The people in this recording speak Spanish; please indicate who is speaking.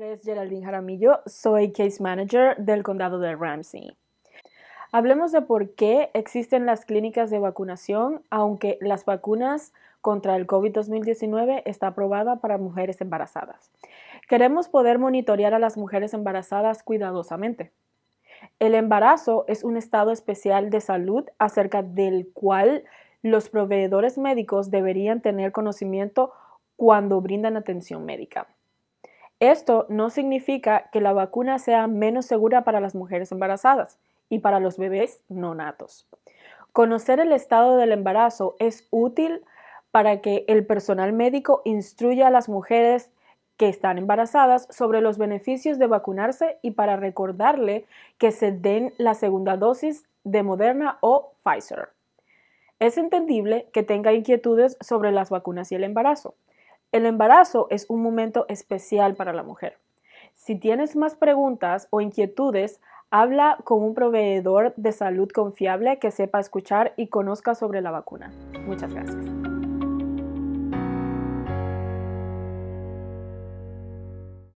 Speaker 1: es Geraldine Jaramillo, soy Case Manager del condado de Ramsey. Hablemos de por qué existen las clínicas de vacunación, aunque las vacunas contra el COVID-2019 está aprobada para mujeres embarazadas. Queremos poder monitorear a las mujeres embarazadas cuidadosamente. El embarazo es un estado especial de salud acerca del cual los proveedores médicos deberían tener conocimiento cuando brindan atención médica. Esto no significa que la vacuna sea menos segura para las mujeres embarazadas y para los bebés no natos. Conocer el estado del embarazo es útil para que el personal médico instruya a las mujeres que están embarazadas sobre los beneficios de vacunarse y para recordarle que se den la segunda dosis de Moderna o Pfizer. Es entendible que tenga inquietudes sobre las vacunas y el embarazo. El embarazo es un momento especial para la mujer. Si tienes más preguntas o inquietudes, habla con un proveedor de salud confiable que sepa escuchar y conozca sobre la vacuna. Muchas gracias.